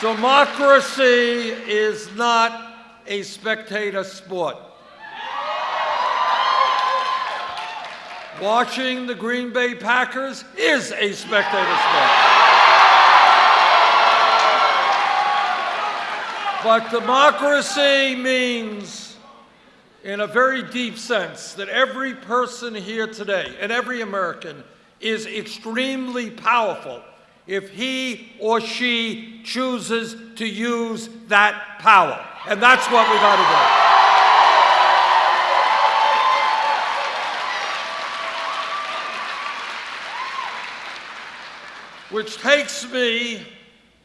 Democracy is not a spectator sport. Watching the Green Bay Packers is a spectator sport. But democracy means, in a very deep sense, that every person here today and every American is extremely powerful if he or she chooses to use that power. And that's what we got to do. Which takes me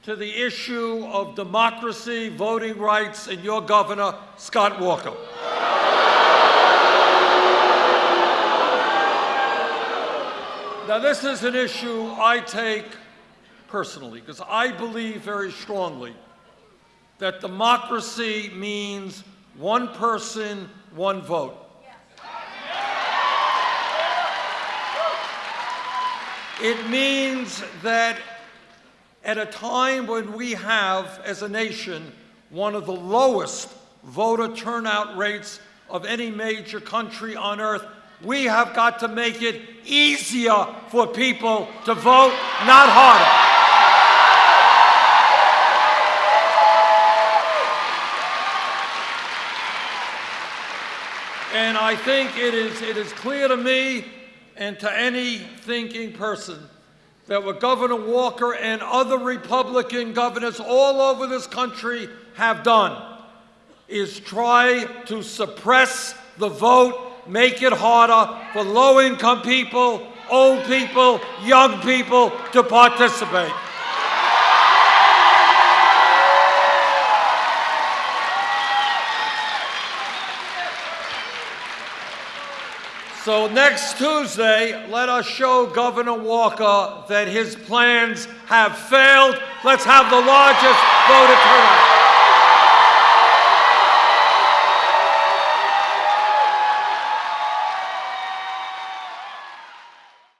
to the issue of democracy, voting rights, and your governor, Scott Walker. Now, this is an issue I take personally because I believe very strongly that democracy means one person, one vote. It means that at a time when we have, as a nation, one of the lowest voter turnout rates of any major country on earth, we have got to make it easier for people to vote, not harder. And I think it is, it is clear to me and to any thinking person that what Governor Walker and other Republican governors all over this country have done is try to suppress the vote, make it harder for low-income people, old people, young people to participate. So next Tuesday, let us show Governor Walker that his plans have failed. Let's have the largest voter turnout.